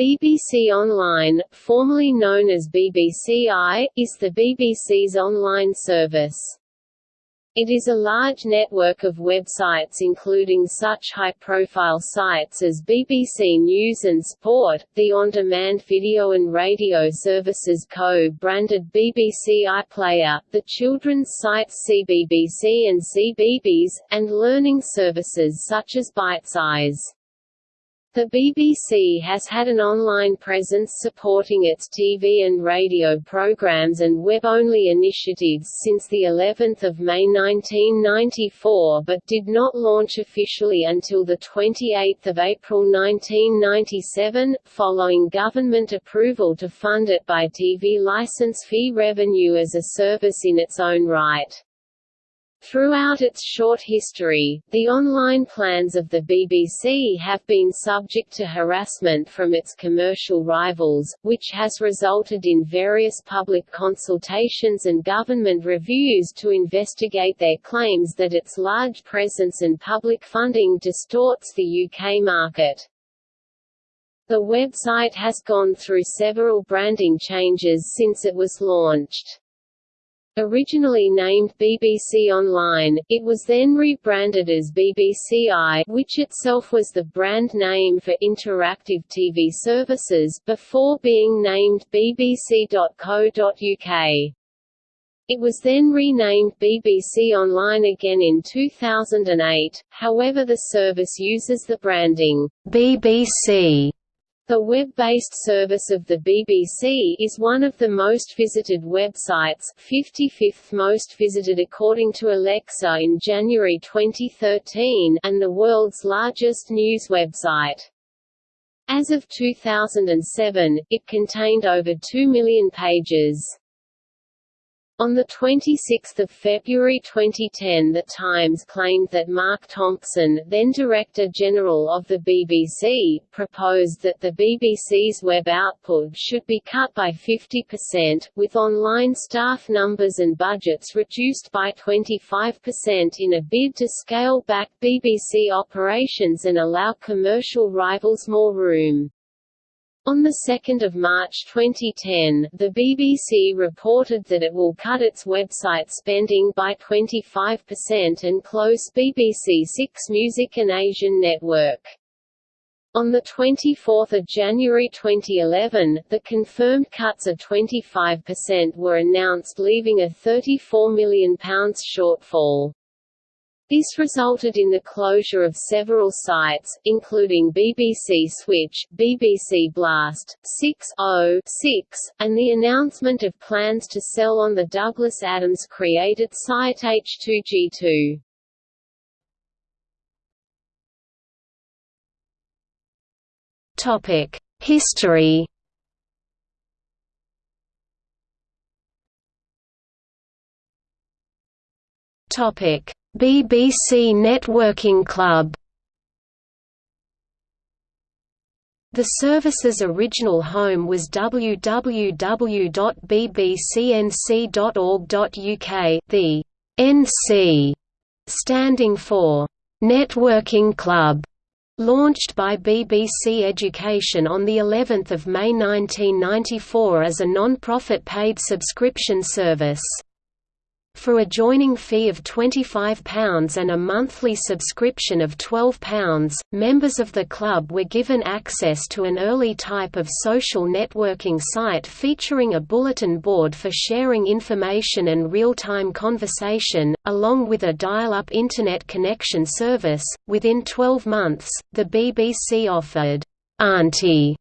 BBC Online, formerly known as BBC i, is the BBC's online service. It is a large network of websites including such high-profile sites as BBC News and Sport, the on-demand video and radio services co-branded BBC iPlayer, the children's sites CBBC and CBeebies, and learning services such as Bitesize. The BBC has had an online presence supporting its TV and radio programs and web-only initiatives since the 11th of May 1994 but did not launch officially until the 28th of April 1997, following government approval to fund it by TV license fee revenue as a service in its own right. Throughout its short history, the online plans of the BBC have been subject to harassment from its commercial rivals, which has resulted in various public consultations and government reviews to investigate their claims that its large presence and public funding distorts the UK market. The website has gone through several branding changes since it was launched. Originally named BBC Online, it was then rebranded as BBC i, which itself was the brand name for interactive TV services, before being named bbc.co.uk. It was then renamed BBC Online again in 2008, however the service uses the branding, BBC the web-based service of the BBC is one of the most visited websites 55th most visited according to Alexa in January 2013 and the world's largest news website. As of 2007, it contained over 2 million pages. On 26 February 2010 The Times claimed that Mark Thompson, then Director General of the BBC, proposed that the BBC's web output should be cut by 50%, with online staff numbers and budgets reduced by 25% in a bid to scale back BBC operations and allow commercial rivals more room. On 2 March 2010, the BBC reported that it will cut its website spending by 25% and close BBC Six Music and Asian Network. On 24 January 2011, the confirmed cuts of 25% were announced leaving a £34 million shortfall. This resulted in the closure of several sites, including BBC Switch, BBC Blast, 6.0.6, and the announcement of plans to sell on the Douglas Adams-created site H2G2. Topic: History Topic BBC Networking Club The service's original home was www.bbcnc.org.uk, the NC standing for Networking Club, launched by BBC Education on the 11th of May 1994 as a non-profit paid subscription service. For a joining fee of £25 and a monthly subscription of £12, members of the club were given access to an early type of social networking site featuring a bulletin board for sharing information and real-time conversation, along with a dial-up Internet connection service. Within 12 months, the BBC offered Auntie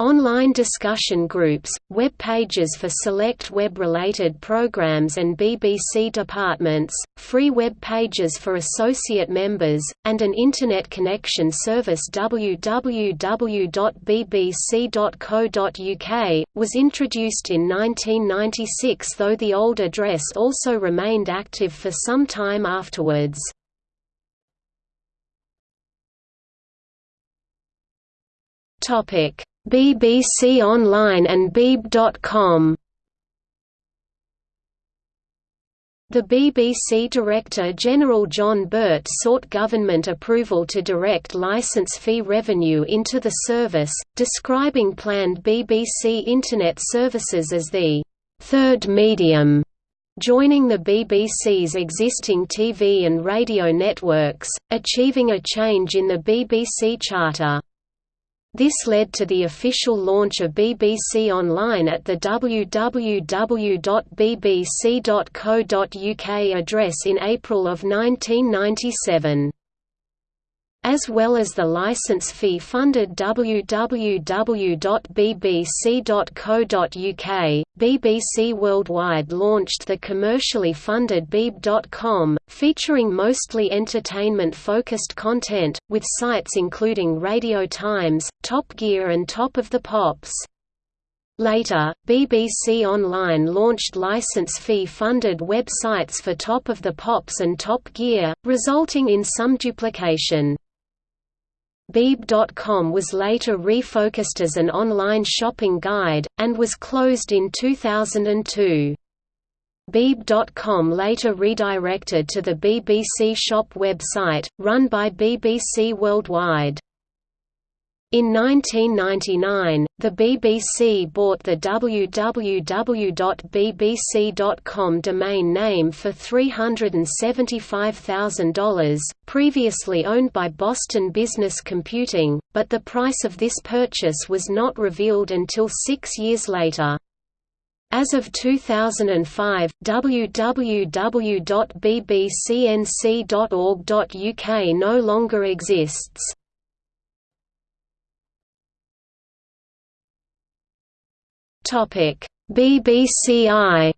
Online discussion groups, web pages for select web-related programs and BBC departments, free web pages for associate members, and an Internet connection service www.bbc.co.uk, was introduced in 1996 though the old address also remained active for some time afterwards. Topic BBC Online and Beeb.com The BBC Director General John Birt sought government approval to direct licence fee revenue into the service, describing planned BBC Internet services as the third medium, joining the BBC's existing TV and radio networks, achieving a change in the BBC Charter. This led to the official launch of BBC Online at the www.bbc.co.uk address in April of 1997 as well as the license fee-funded www.bbc.co.uk, BBC Worldwide launched the commercially funded Beeb.com, featuring mostly entertainment-focused content, with sites including Radio Times, Top Gear and Top of the Pops. Later, BBC Online launched license fee-funded websites for Top of the Pops and Top Gear, resulting in some duplication. Beeb.com was later refocused as an online shopping guide, and was closed in 2002. Beeb.com later redirected to the BBC Shop website, run by BBC Worldwide. In 1999, the BBC bought the www.bbc.com domain name for $375,000, previously owned by Boston Business Computing, but the price of this purchase was not revealed until six years later. As of 2005, www.bbcnc.org.uk no longer exists. Topic: BBCI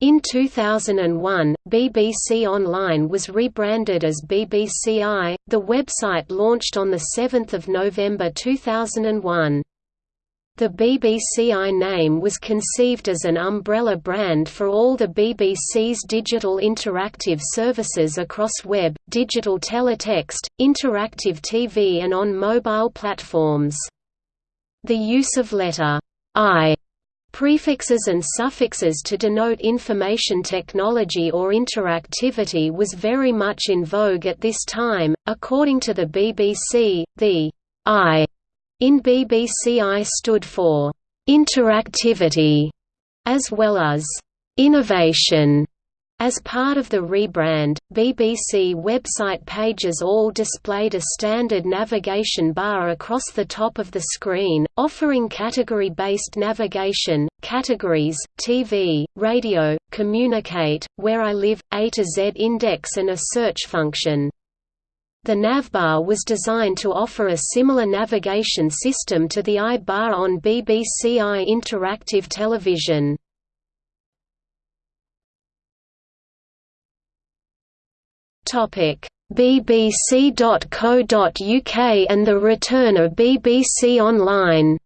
In 2001, BBC Online was rebranded as BBCI. The website launched on the 7th of November 2001. The BBCI name was conceived as an umbrella brand for all the BBC's digital interactive services across web, digital teletext, interactive TV and on mobile platforms. The use of letter I prefixes and suffixes to denote information technology or interactivity was very much in vogue at this time. According to the BBC, the I in BBCI stood for interactivity as well as innovation as part of the rebrand, BBC website pages all displayed a standard navigation bar across the top of the screen, offering category-based navigation, categories, TV, radio, communicate, where I live, A to Z index and a search function. The navbar was designed to offer a similar navigation system to the I-bar on BBC i interactive television. bbc.co.uk and the return of BBC Online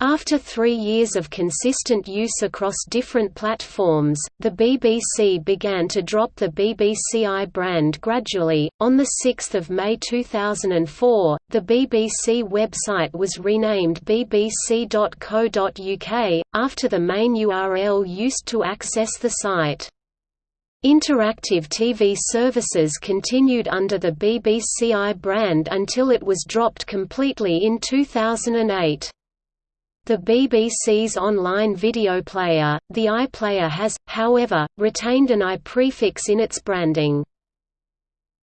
After three years of consistent use across different platforms, the BBC began to drop the BBCI brand gradually. On 6 May 2004, the BBC website was renamed bbc.co.uk, after the main URL used to access the site. Interactive TV services continued under the BBCI brand until it was dropped completely in 2008. The BBC's online video player, the iPlayer has, however, retained an i prefix in its branding.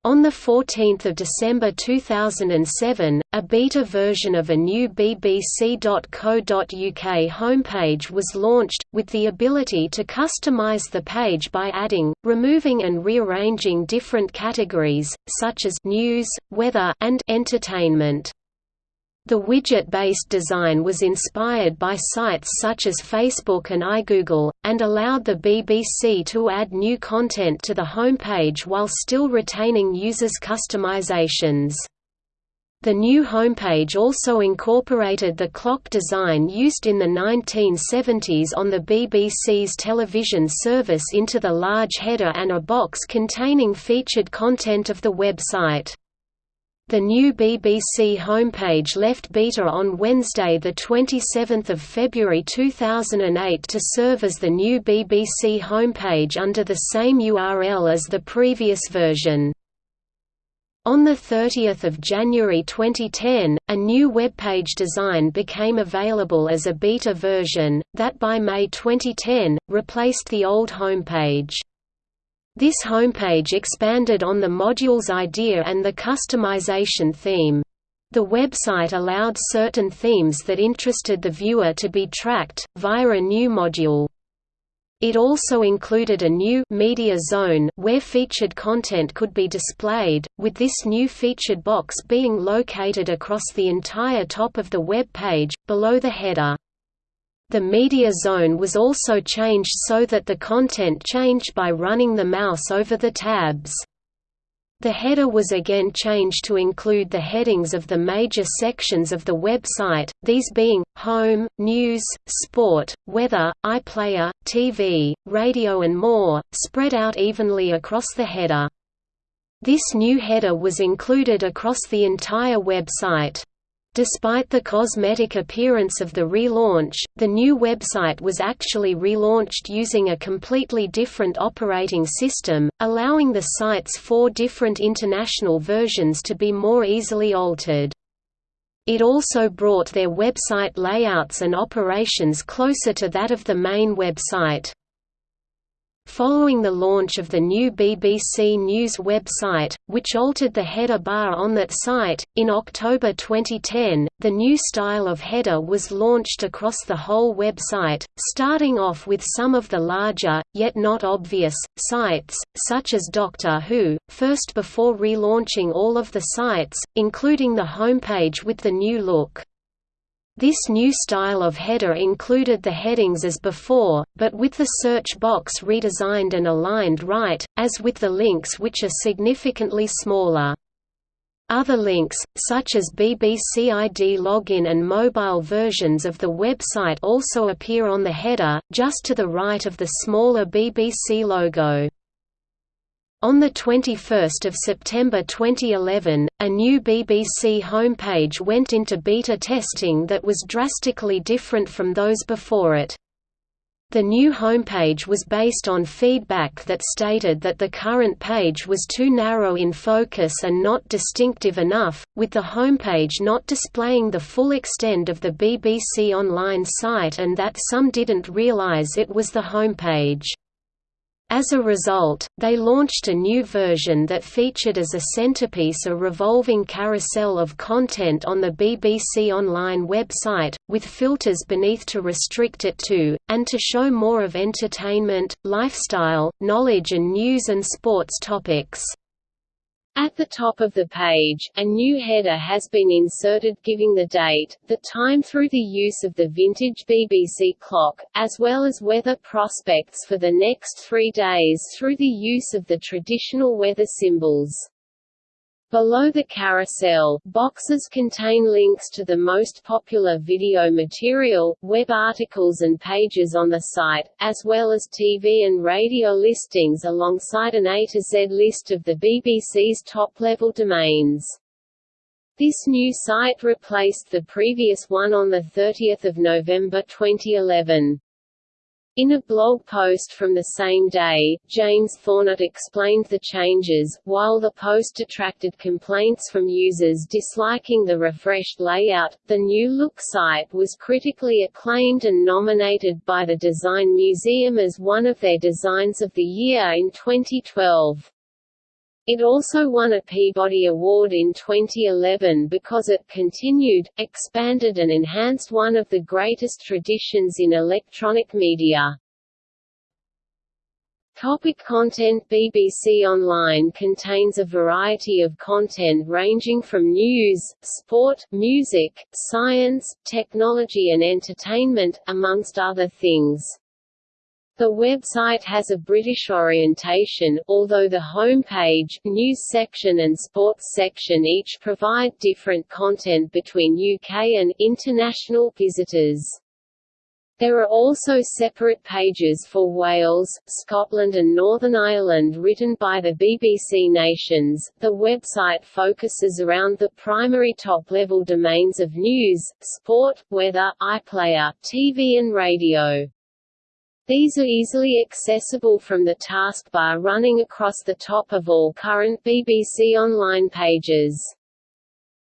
On 14 December 2007, a beta version of a new bbc.co.uk homepage was launched, with the ability to customise the page by adding, removing and rearranging different categories, such as news, weather and entertainment. The widget-based design was inspired by sites such as Facebook and iGoogle, and allowed the BBC to add new content to the homepage while still retaining users' customizations. The new homepage also incorporated the clock design used in the 1970s on the BBC's television service into the large header and a box containing featured content of the website. The new BBC homepage left beta on Wednesday 27 February 2008 to serve as the new BBC homepage under the same URL as the previous version. On 30 January 2010, a new webpage design became available as a beta version, that by May 2010, replaced the old homepage. This homepage expanded on the module's idea and the customization theme. The website allowed certain themes that interested the viewer to be tracked, via a new module. It also included a new media zone where featured content could be displayed, with this new featured box being located across the entire top of the web page, below the header. The media zone was also changed so that the content changed by running the mouse over the tabs. The header was again changed to include the headings of the major sections of the website, these being, Home, News, Sport, Weather, iPlayer, TV, Radio and more, spread out evenly across the header. This new header was included across the entire website. Despite the cosmetic appearance of the relaunch, the new website was actually relaunched using a completely different operating system, allowing the site's four different international versions to be more easily altered. It also brought their website layouts and operations closer to that of the main website. Following the launch of the new BBC News website, which altered the header bar on that site, in October 2010, the new style of header was launched across the whole website, starting off with some of the larger, yet not obvious, sites, such as Doctor Who, first before relaunching all of the sites, including the homepage with the new look. This new style of header included the headings as before, but with the search box redesigned and aligned right, as with the links which are significantly smaller. Other links, such as BBC ID login and mobile versions of the website also appear on the header, just to the right of the smaller BBC logo. On 21 September 2011, a new BBC homepage went into beta testing that was drastically different from those before it. The new homepage was based on feedback that stated that the current page was too narrow in focus and not distinctive enough, with the homepage not displaying the full extent of the BBC Online site and that some didn't realise it was the homepage. As a result, they launched a new version that featured as a centerpiece a revolving carousel of content on the BBC Online website, with filters beneath to restrict it to, and to show more of entertainment, lifestyle, knowledge and news and sports topics. At the top of the page, a new header has been inserted giving the date, the time through the use of the vintage BBC clock, as well as weather prospects for the next three days through the use of the traditional weather symbols. Below the carousel, boxes contain links to the most popular video material, web articles and pages on the site, as well as TV and radio listings alongside an A to Z list of the BBC's top-level domains. This new site replaced the previous one on 30 November 2011. In a blog post from the same day, James Thornett explained the changes, while the post attracted complaints from users disliking the refreshed layout. The new look site was critically acclaimed and nominated by the Design Museum as one of their designs of the year in 2012. It also won a Peabody Award in 2011 because it continued, expanded and enhanced one of the greatest traditions in electronic media. Topic content BBC Online contains a variety of content ranging from news, sport, music, science, technology and entertainment, amongst other things. The website has a British orientation, although the homepage, news section and sports section each provide different content between UK and international visitors. There are also separate pages for Wales, Scotland and Northern Ireland written by the BBC Nations. The website focuses around the primary top-level domains of news, sport, weather, iPlayer, TV and radio. These are easily accessible from the taskbar running across the top of all current BBC Online pages.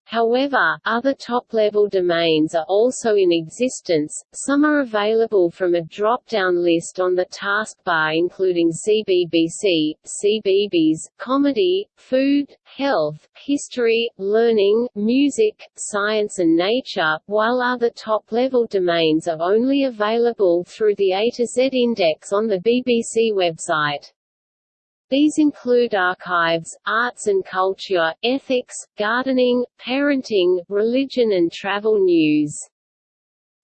However, other top-level domains are also in existence, some are available from a drop-down list on the taskbar including CBBC, CBeebies, comedy, food, health, history, learning, music, science and nature, while other top-level domains are only available through the A to Z index on the BBC website. These include archives, arts and culture, ethics, gardening, parenting, religion and travel news.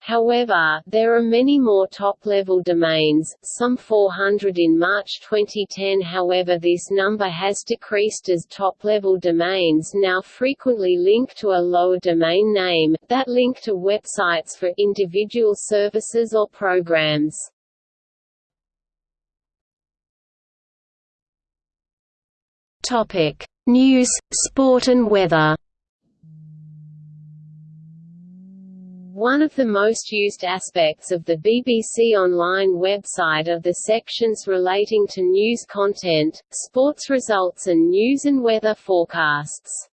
However, there are many more top-level domains, some 400 in March 2010 however this number has decreased as top-level domains now frequently link to a lower domain name, that link to websites for individual services or programs. Topic: News, sport and weather. One of the most used aspects of the BBC Online website are the sections relating to news content, sports results and news and weather forecasts.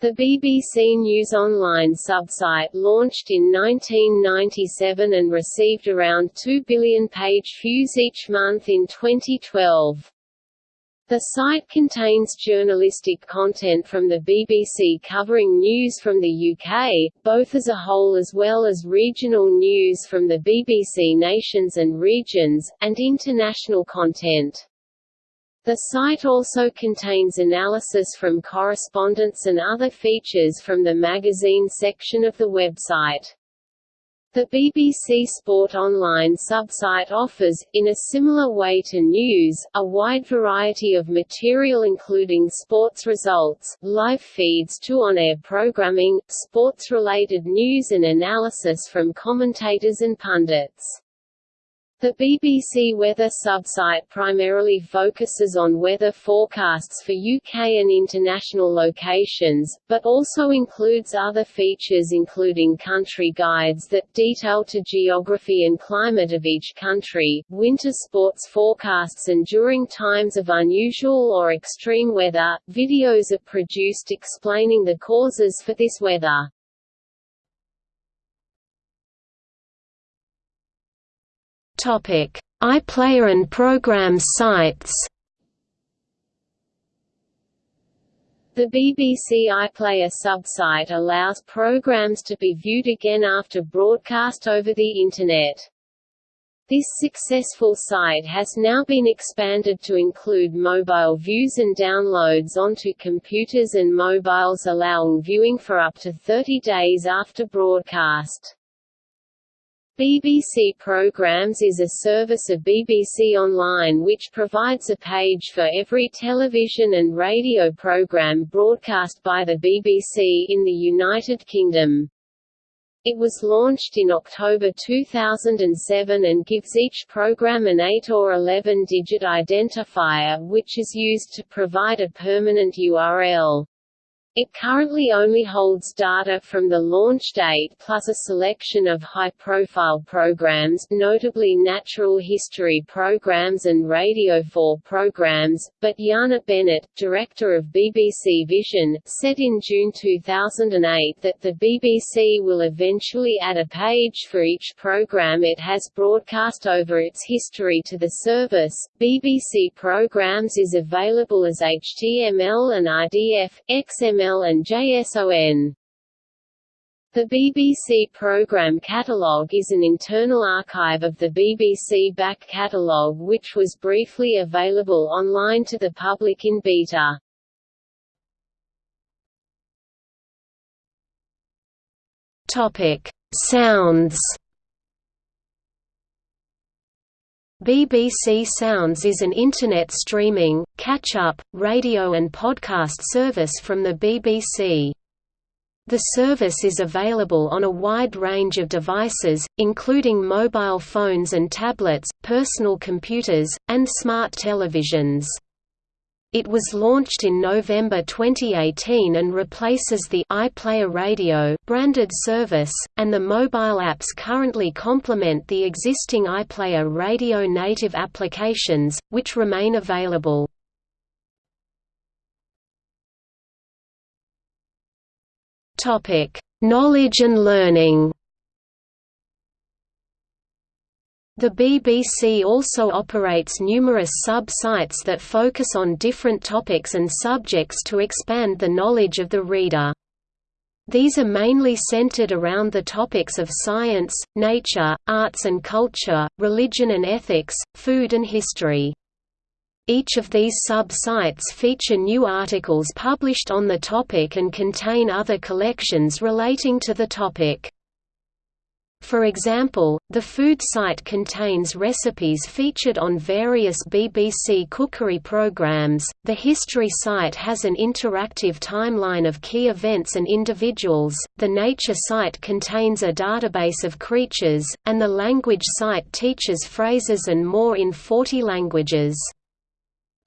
The BBC News Online subsite launched in 1997 and received around 2 billion page views each month in 2012. The site contains journalistic content from the BBC covering news from the UK, both as a whole as well as regional news from the BBC nations and regions, and international content. The site also contains analysis from correspondents and other features from the magazine section of the website. The BBC Sport Online subsite offers, in a similar way to news, a wide variety of material including sports results, live feeds to on-air programming, sports-related news and analysis from commentators and pundits. The BBC Weather subsite primarily focuses on weather forecasts for UK and international locations, but also includes other features including country guides that detail to geography and climate of each country, winter sports forecasts and during times of unusual or extreme weather, videos are produced explaining the causes for this weather. iPlayer and program sites. The BBC iPlayer subsite allows programs to be viewed again after broadcast over the Internet. This successful site has now been expanded to include mobile views and downloads onto computers and mobiles allowing viewing for up to 30 days after broadcast. BBC Programmes is a service of BBC Online which provides a page for every television and radio programme broadcast by the BBC in the United Kingdom. It was launched in October 2007 and gives each program an 8 or 11-digit identifier which is used to provide a permanent URL. It currently only holds data from the launch date plus a selection of high-profile programs notably natural history programs and Radio 4 programs, but Jana Bennett, director of BBC Vision, said in June 2008 that the BBC will eventually add a page for each program it has broadcast over its history to the service. BBC Programs is available as HTML and RDF, XML And JSON. The BBC Programme Catalogue is an internal archive of the BBC back catalogue which was briefly available online to the public in beta. Topic: Sounds BBC Sounds is an Internet streaming, catch-up, radio and podcast service from the BBC. The service is available on a wide range of devices, including mobile phones and tablets, personal computers, and smart televisions. It was launched in November 2018 and replaces the iPlayer Radio branded service, and the mobile apps currently complement the existing iPlayer Radio native applications, which remain available. Knowledge and learning. The BBC also operates numerous sub-sites that focus on different topics and subjects to expand the knowledge of the reader. These are mainly centered around the topics of science, nature, arts and culture, religion and ethics, food and history. Each of these sub-sites feature new articles published on the topic and contain other collections relating to the topic. For example, the food site contains recipes featured on various BBC cookery programmes, the history site has an interactive timeline of key events and individuals, the nature site contains a database of creatures, and the language site teaches phrases and more in 40 languages.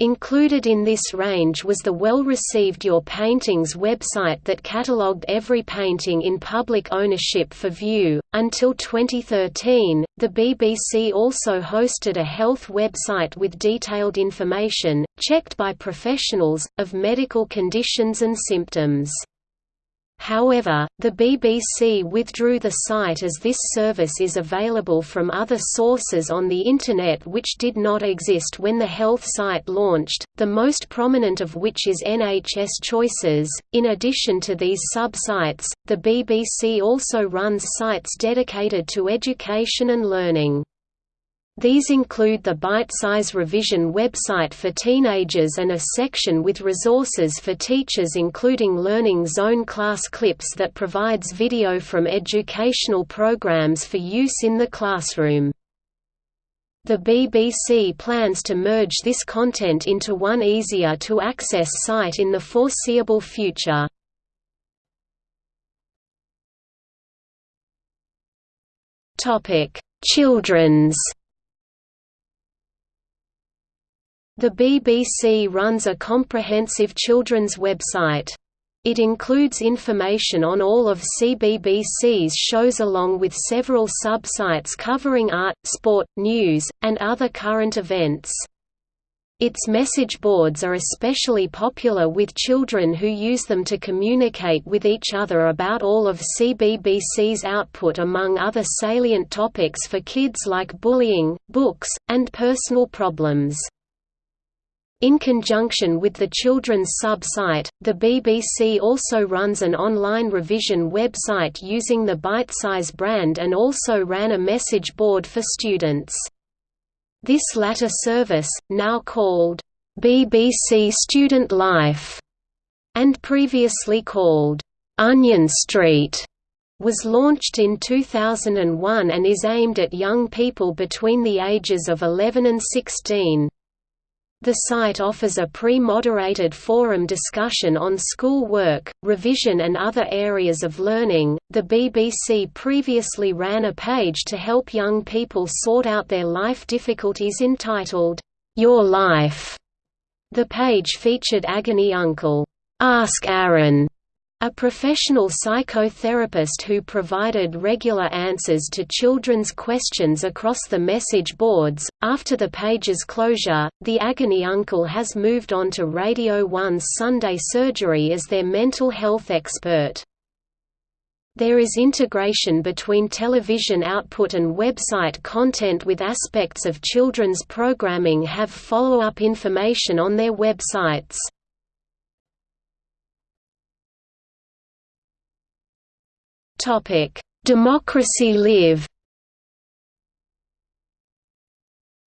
Included in this range was the well-received Your Paintings website that catalogued every painting in public ownership for view. Until 2013, the BBC also hosted a health website with detailed information, checked by professionals, of medical conditions and symptoms. However, the BBC withdrew the site as this service is available from other sources on the Internet which did not exist when the health site launched, the most prominent of which is NHS Choices. In addition to these sub-sites, the BBC also runs sites dedicated to education and learning. These include the Bitesize Revision website for teenagers and a section with resources for teachers including Learning Zone class clips that provides video from educational programs for use in the classroom. The BBC plans to merge this content into one easier-to-access site in the foreseeable future. Children's The BBC runs a comprehensive children's website. It includes information on all of CBBC's shows along with several sub-sites covering art, sport, news, and other current events. Its message boards are especially popular with children who use them to communicate with each other about all of CBBC's output among other salient topics for kids like bullying, books, and personal problems. In conjunction with the children's sub-site, the BBC also runs an online revision website using the Bitesize brand and also ran a message board for students. This latter service, now called, BBC Student Life, and previously called, Onion Street, was launched in 2001 and is aimed at young people between the ages of 11 and 16. The site offers a pre-moderated forum discussion on school work, revision and other areas of learning. The BBC previously ran a page to help young people sort out their life difficulties entitled Your Life. The page featured Agony Uncle, Ask Aaron, a professional psychotherapist who provided regular answers to children's questions across the message boards. After the page's closure, the Agony Uncle has moved on to Radio 1's Sunday Surgery as their mental health expert. There is integration between television output and website content with aspects of children's programming have follow-up information on their websites. Topic: Democracy Live.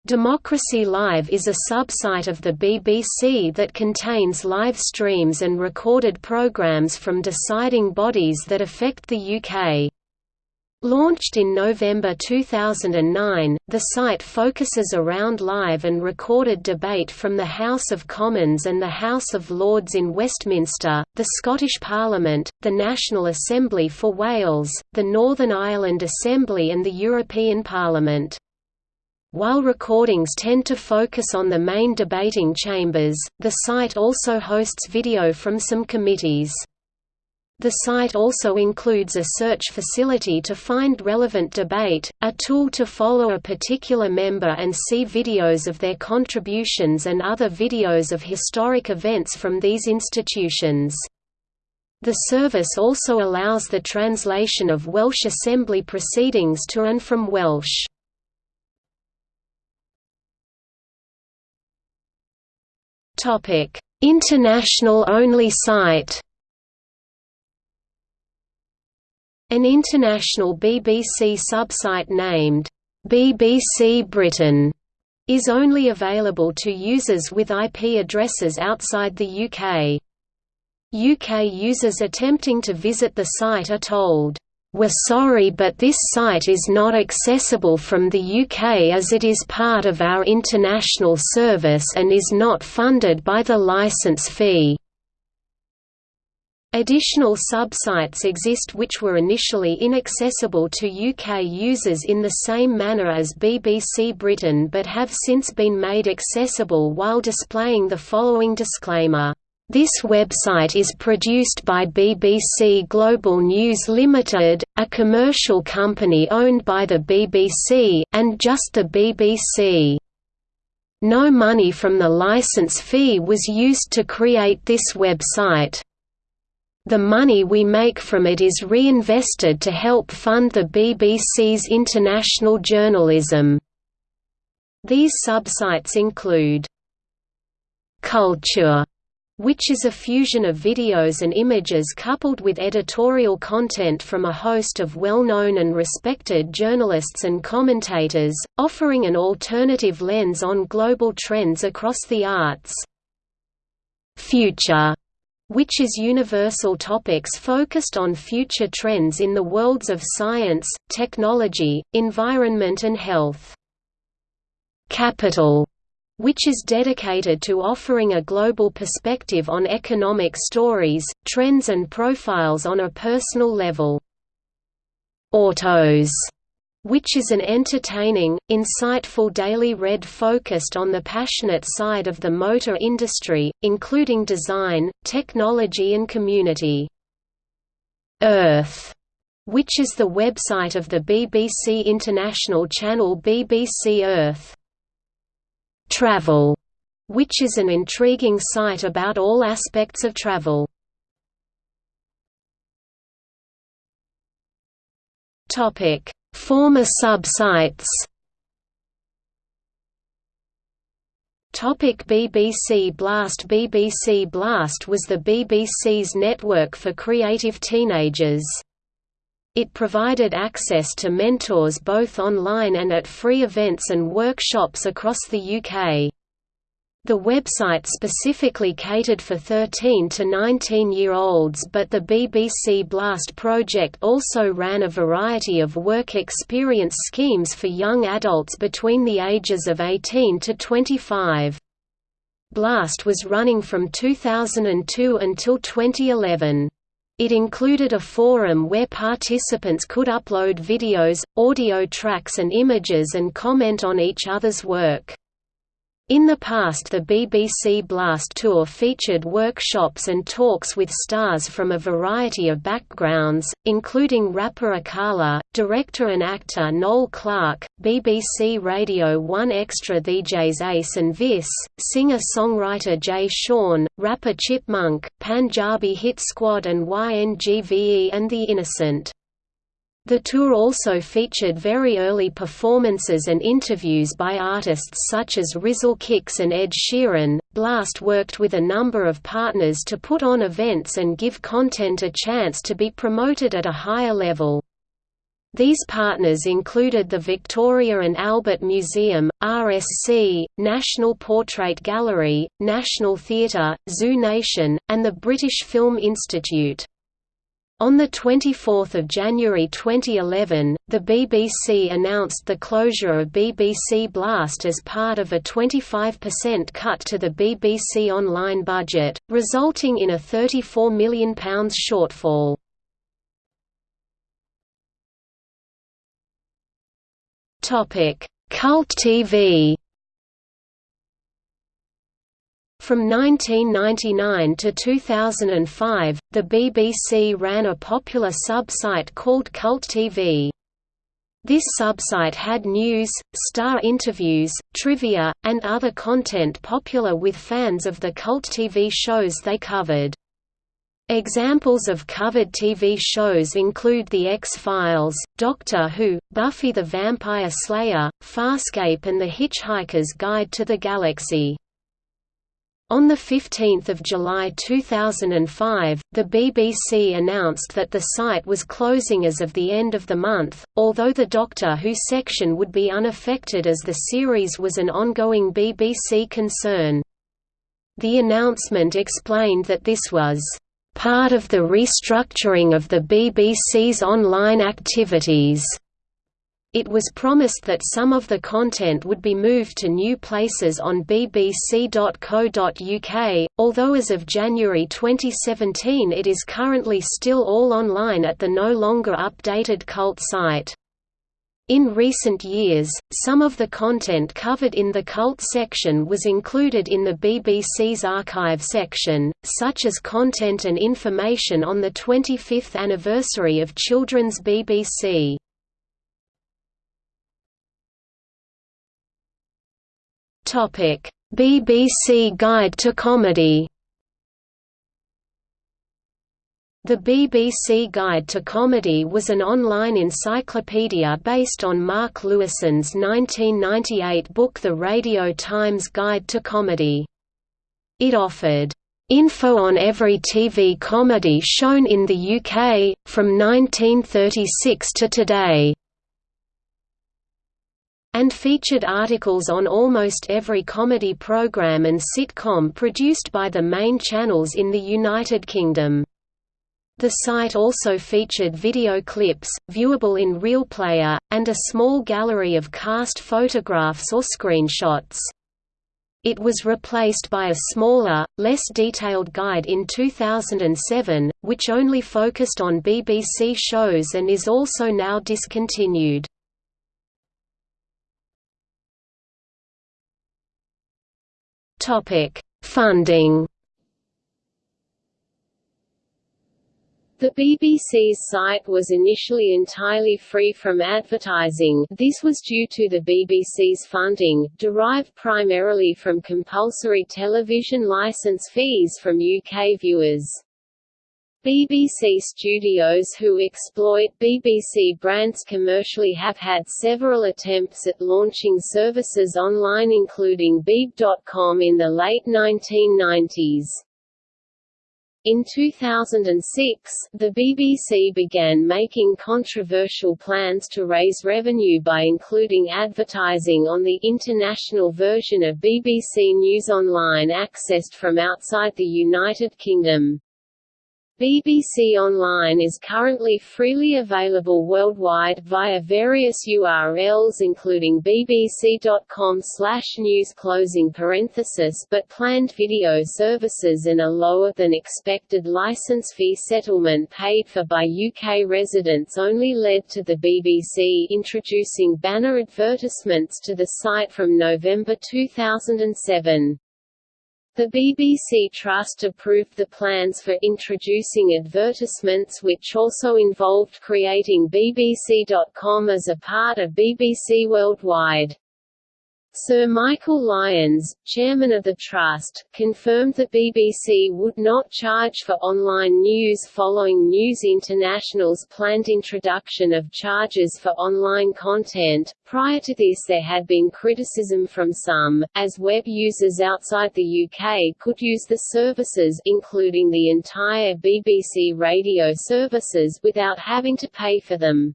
Democracy Live is a sub-site of the BBC that contains live streams and recorded programmes from deciding bodies that affect the UK. Launched in November 2009, the site focuses around live and recorded debate from the House of Commons and the House of Lords in Westminster, the Scottish Parliament, the National Assembly for Wales, the Northern Ireland Assembly and the European Parliament. While recordings tend to focus on the main debating chambers, the site also hosts video from some committees. The site also includes a search facility to find relevant debate, a tool to follow a particular member and see videos of their contributions and other videos of historic events from these institutions. The service also allows the translation of Welsh Assembly proceedings to and from Welsh. International-only site An international BBC subsite named BBC Britain is only available to users with IP addresses outside the UK. UK users attempting to visit the site are told, "'We're sorry but this site is not accessible from the UK as it is part of our international service and is not funded by the licence fee." Additional subsites exist which were initially inaccessible to UK users in the same manner as BBC Britain but have since been made accessible while displaying the following disclaimer. This website is produced by BBC Global News Limited, a commercial company owned by the BBC, and just the BBC. No money from the license fee was used to create this website. The money we make from it is reinvested to help fund the BBC's international journalism. These subsites include Culture, which is a fusion of videos and images coupled with editorial content from a host of well-known and respected journalists and commentators, offering an alternative lens on global trends across the arts. Future which is universal topics focused on future trends in the worlds of science, technology, environment and health. Capital which is dedicated to offering a global perspective on economic stories, trends and profiles on a personal level. Autos which is an entertaining, insightful daily read focused on the passionate side of the motor industry, including design, technology and community. Earth, which is the website of the BBC international channel BBC Earth. Travel, which is an intriguing site about all aspects of travel. Topic Former subsites Topic BBC Blast BBC Blast was the BBC's network for creative teenagers. It provided access to mentors both online and at free events and workshops across the UK. The website specifically catered for 13 to 19-year-olds but the BBC Blast project also ran a variety of work experience schemes for young adults between the ages of 18 to 25. Blast was running from 2002 until 2011. It included a forum where participants could upload videos, audio tracks and images and comment on each other's work. In the past the BBC Blast Tour featured workshops and talks with stars from a variety of backgrounds, including rapper Akala, director and actor Noel Clarke, BBC Radio 1 Extra DJs Ace and Vis, singer-songwriter Jay Sean, rapper Chipmunk, Punjabi Hit Squad and YNGVE and The Innocent. The tour also featured very early performances and interviews by artists such as Rizzle Kicks and Ed Sheeran. Blast worked with a number of partners to put on events and give content a chance to be promoted at a higher level. These partners included the Victoria and Albert Museum, RSC, National Portrait Gallery, National Theatre, Zoo Nation, and the British Film Institute. On 24 January 2011, the BBC announced the closure of BBC Blast as part of a 25% cut to the BBC online budget, resulting in a £34 million shortfall. Cult TV From 1999 to 2005, the BBC ran a popular sub-site called Cult TV. This sub-site had news, star interviews, trivia, and other content popular with fans of the cult TV shows they covered. Examples of covered TV shows include The X-Files, Doctor Who, Buffy the Vampire Slayer, Farscape and The Hitchhiker's Guide to the Galaxy. On 15 July 2005, the BBC announced that the site was closing as of the end of the month, although the Doctor Who section would be unaffected as the series was an ongoing BBC concern. The announcement explained that this was part of the restructuring of the BBC's online activities. It was promised that some of the content would be moved to new places on bbc.co.uk, although as of January 2017 it is currently still all online at the no longer updated cult site. In recent years, some of the content covered in the cult section was included in the BBC's archive section, such as content and information on the 25th anniversary of Children's BBC. BBC Guide to Comedy The BBC Guide to Comedy was an online encyclopedia based on Mark Lewisohn's 1998 book The Radio Times Guide to Comedy. It offered info on every TV comedy shown in the UK, from 1936 to today and featured articles on almost every comedy program and sitcom produced by the main channels in the United Kingdom. The site also featured video clips, viewable in RealPlayer, and a small gallery of cast photographs or screenshots. It was replaced by a smaller, less detailed guide in 2007, which only focused on BBC shows and is also now discontinued. Topic: Funding. The BBC's site was initially entirely free from advertising this was due to the BBC's funding, derived primarily from compulsory television licence fees from UK viewers. BBC studios who exploit BBC brands commercially have had several attempts at launching services online including Beeb.com in the late 1990s. In 2006, the BBC began making controversial plans to raise revenue by including advertising on the international version of BBC News Online accessed from outside the United Kingdom. BBC Online is currently freely available worldwide via various URLs including bbc.com news closing parenthesis but planned video services and a lower than expected license fee settlement paid for by UK residents only led to the BBC introducing banner advertisements to the site from November 2007. The BBC Trust approved the plans for introducing advertisements which also involved creating BBC.com as a part of BBC Worldwide. Sir Michael Lyons, chairman of the Trust, confirmed that BBC would not charge for online news following News International's planned introduction of charges for online content. Prior to this, there had been criticism from some, as web users outside the UK could use the services including the entire BBC radio services without having to pay for them.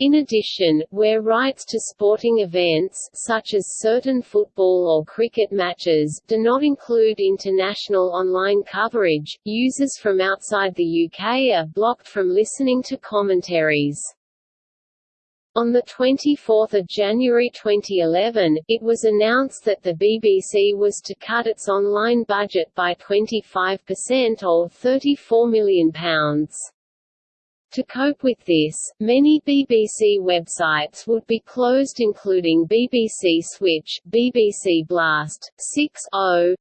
In addition, where rights to sporting events such as certain football or cricket matches do not include international online coverage, users from outside the UK are blocked from listening to commentaries. On 24 January 2011, it was announced that the BBC was to cut its online budget by 25% or £34 million. To cope with this, many BBC websites would be closed including BBC Switch, BBC Blast, 6.0.6,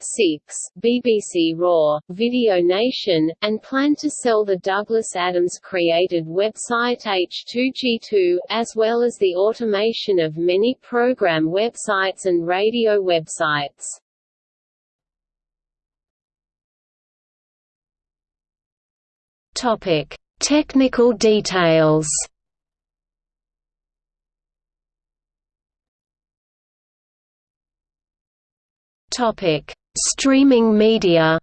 BBC Raw, Video Nation, and plan to sell the Douglas Adams-created website H2G2, as well as the automation of many program websites and radio websites. Topic Technical details Topic: Streaming media.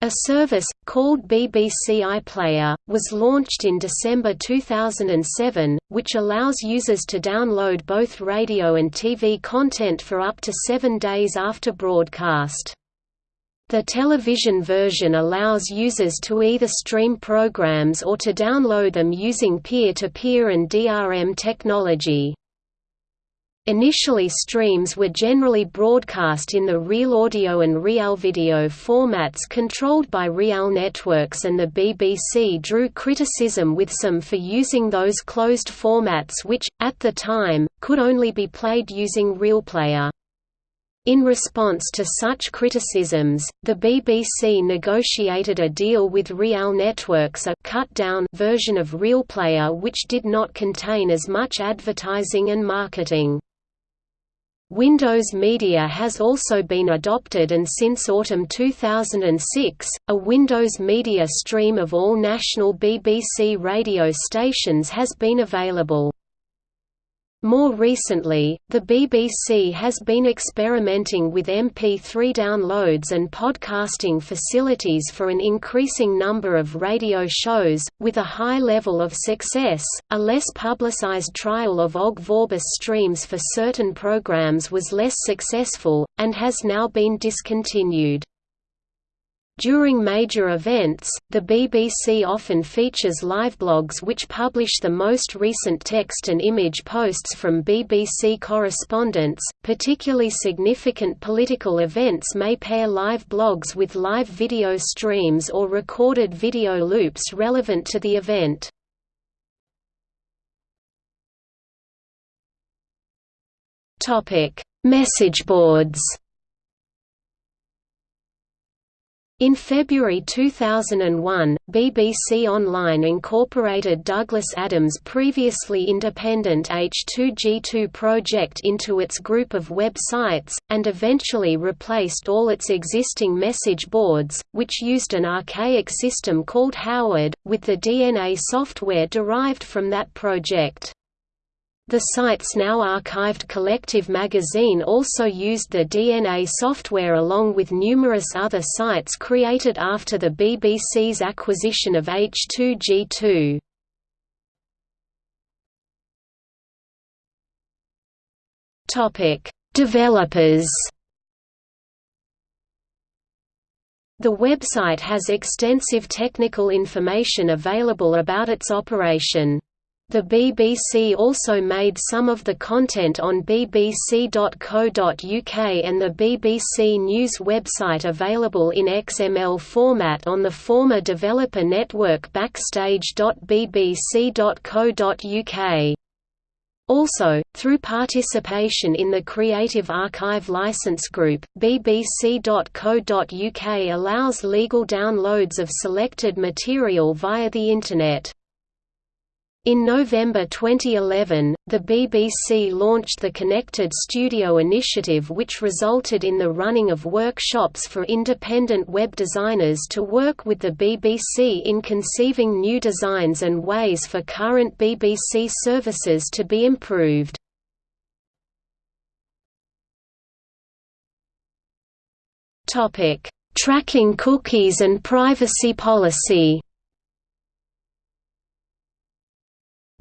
A service, called BBC iPlayer, was launched in December 2007, which allows users to download both radio and TV content for up to seven days after broadcast. The television version allows users to either stream programs or to download them using peer-to-peer -peer and DRM technology. Initially streams were generally broadcast in the Real Audio and Real Video formats controlled by Real Networks and the BBC drew criticism with some for using those closed formats which, at the time, could only be played using RealPlayer. In response to such criticisms, the BBC negotiated a deal with Real Networks a cut-down version of RealPlayer which did not contain as much advertising and marketing. Windows Media has also been adopted and since autumn 2006, a Windows Media stream of all national BBC radio stations has been available. More recently, the BBC has been experimenting with MP3 downloads and podcasting facilities for an increasing number of radio shows, with a high level of success. A less publicized trial of OGG Vorbis streams for certain programs was less successful, and has now been discontinued. During major events, the BBC often features liveblogs which publish the most recent text and image posts from BBC correspondents. Particularly significant political events may pair live blogs with live video streams or recorded video loops relevant to the event. Topic: Message boards. In February 2001, BBC Online incorporated Douglas Adams' previously independent H2G2 project into its group of websites, and eventually replaced all its existing message boards, which used an archaic system called Howerd, with the DNA software derived from that project. The site's now archived Collective magazine also used the DNA software along with numerous other sites created after the BBC's acquisition of H2G2. Topic: Developers. The website has extensive technical information available about its operation. The BBC also made some of the content on bbc.co.uk and the BBC News website available in XML format on the former developer network backstage.bbc.co.uk. Also, through participation in the Creative Archive License Group, bbc.co.uk allows legal downloads of selected material via the Internet. In November 2011, the BBC launched the Connected Studio initiative which resulted in the running of workshops for independent web designers to work with the BBC in conceiving new designs and ways for current BBC services to be improved. Tracking cookies and privacy policy.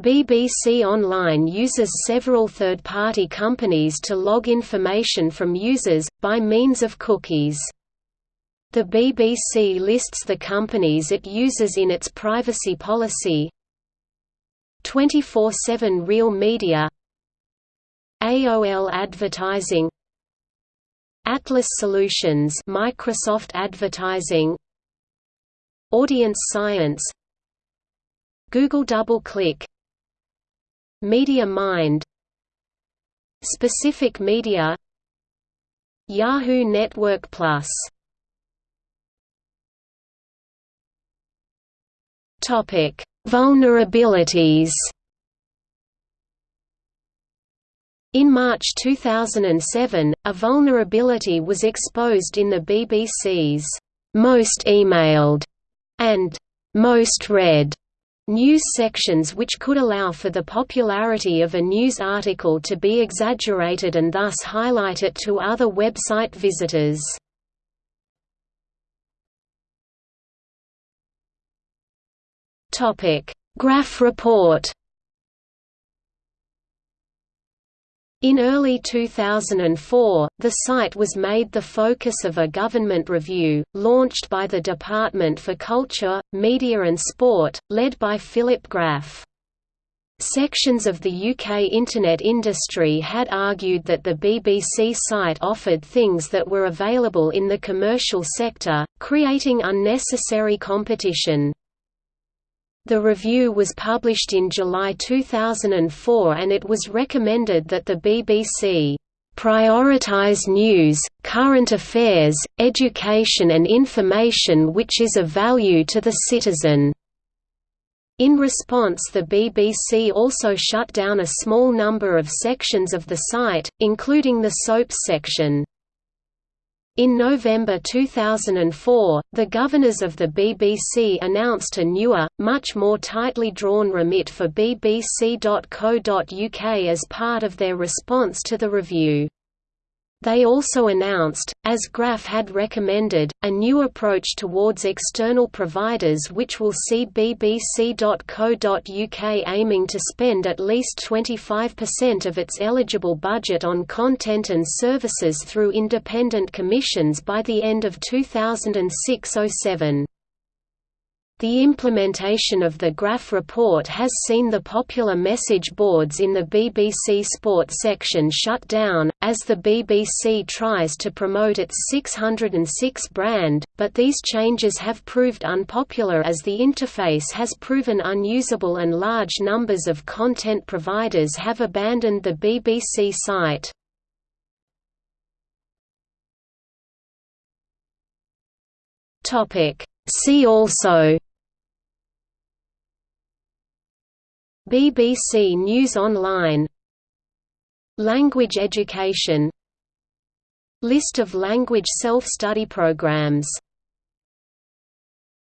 BBC Online uses several third-party companies to log information from users, by means of cookies. The BBC lists the companies it uses in its privacy policy. 24-7 Real Media. AOL Advertising. Atlas Solutions Microsoft Advertising. Audience Science. Google DoubleClick Media Mind Specific Media Yahoo Network Plus Topic: Vulnerabilities. In March 2007, a vulnerability was exposed in the BBC's most emailed and most read news sections which could allow for the popularity of a news article to be exaggerated and thus highlight it to other website visitors. Graf report In early 2004, the site was made the focus of a government review, launched by the Department for Culture, Media and Sport, led by Philip Graf. Sections of the UK Internet industry had argued that the BBC site offered things that were available in the commercial sector, creating unnecessary competition. The review was published in July 2004 and it was recommended that the BBC prioritize news, current affairs, education and information which is of value to the citizen." In response the BBC also shut down a small number of sections of the site, including the soaps section. In November 2004, the governors of the BBC announced a newer, much more tightly drawn remit for bbc.co.uk as part of their response to the review. They also announced, as Graf had recommended, a new approach towards external providers which will see bbc.co.uk aiming to spend at least 25% of its eligible budget on content and services through independent commissions by the end of 2006–07. The implementation of the Graf report has seen the popular message boards in the BBC Sport section shut down, as the BBC tries to promote its 606 brand, but these changes have proved unpopular as the interface has proven unusable and large numbers of content providers have abandoned the BBC site. See also BBC News Online. Language education. List of language self-study programs